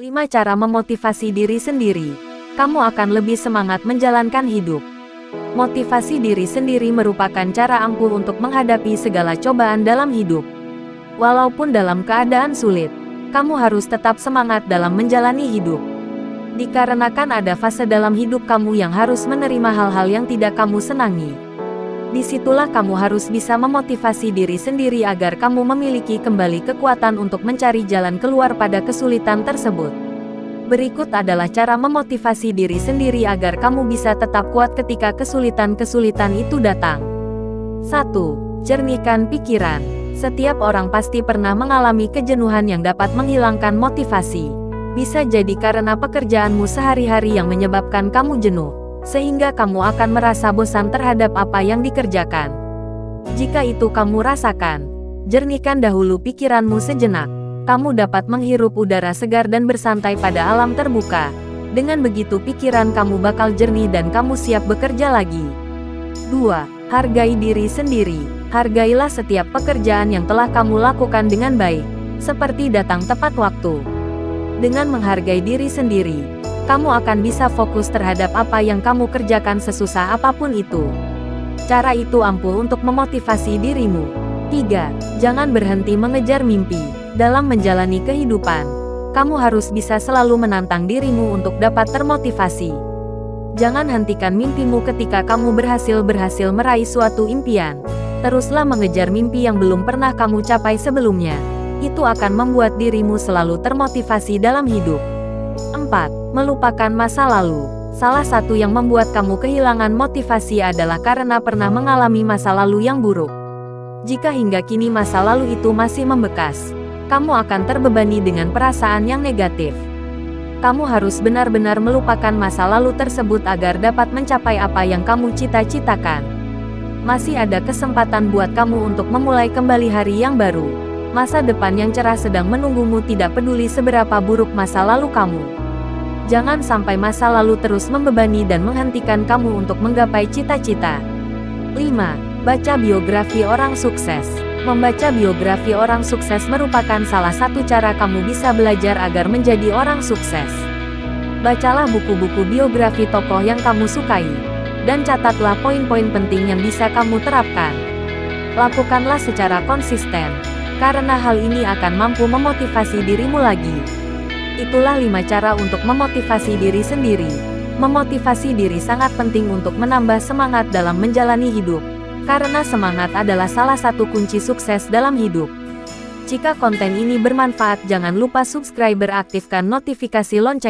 5 cara memotivasi diri sendiri. Kamu akan lebih semangat menjalankan hidup. Motivasi diri sendiri merupakan cara ampuh untuk menghadapi segala cobaan dalam hidup. Walaupun dalam keadaan sulit, kamu harus tetap semangat dalam menjalani hidup. Dikarenakan ada fase dalam hidup kamu yang harus menerima hal-hal yang tidak kamu senangi. Di situlah kamu harus bisa memotivasi diri sendiri agar kamu memiliki kembali kekuatan untuk mencari jalan keluar pada kesulitan tersebut. Berikut adalah cara memotivasi diri sendiri agar kamu bisa tetap kuat ketika kesulitan-kesulitan itu datang. 1. Jernihkan pikiran. Setiap orang pasti pernah mengalami kejenuhan yang dapat menghilangkan motivasi. Bisa jadi karena pekerjaanmu sehari-hari yang menyebabkan kamu jenuh sehingga kamu akan merasa bosan terhadap apa yang dikerjakan. Jika itu kamu rasakan, jernihkan dahulu pikiranmu sejenak. Kamu dapat menghirup udara segar dan bersantai pada alam terbuka. Dengan begitu pikiran kamu bakal jernih dan kamu siap bekerja lagi. 2. Hargai diri sendiri. Hargailah setiap pekerjaan yang telah kamu lakukan dengan baik, seperti datang tepat waktu. Dengan menghargai diri sendiri, kamu akan bisa fokus terhadap apa yang kamu kerjakan sesusah apa pun itu. Cara itu ampuh untuk memotivasi dirimu. 3. Jangan berhenti mengejar mimpi. Dalam menjalani kehidupan, kamu harus bisa selalu menantang dirimu untuk dapat termotivasi. Jangan hentikan mimpimu ketika kamu berhasil-berhasil meraih suatu impian. Teruslah mengejar mimpi yang belum pernah kamu capai sebelumnya. Itu akan membuat dirimu selalu termotivasi dalam hidup. 4. Melupakan masa lalu. Salah satu yang membuat kamu kehilangan motivasi adalah karena pernah mengalami masa lalu yang buruk. Jika hingga kini masa lalu itu masih membekas, kamu akan terbebani dengan perasaan yang negatif. Kamu harus benar-benar melupakan masa lalu tersebut agar dapat mencapai apa yang kamu cita-citakan. Masih ada kesempatan buat kamu untuk memulai kembali hari yang baru. Masa depan yang cerah sedang menunggumu tidak peduli seberapa buruk masa lalu kamu. Jangan sampai masa lalu terus membebani dan menghentikan kamu untuk menggapai cita-cita. 5. Baca biografi orang sukses. Membaca biografi orang sukses merupakan salah satu cara kamu bisa belajar agar menjadi orang sukses. Bacalah buku-buku biografi tokoh yang kamu sukai, dan catatlah poin-poin penting yang bisa kamu terapkan. Lakukanlah secara konsisten, karena hal ini akan mampu memotivasi dirimu lagi. Itulah lima cara untuk memotivasi diri sendiri. Memotivasi diri sangat penting untuk menambah semangat dalam menjalani hidup. Karena semangat adalah salah satu kunci sukses dalam hidup. Jika konten ini bermanfaat jangan lupa subscribe beraktifkan notifikasi lonceng.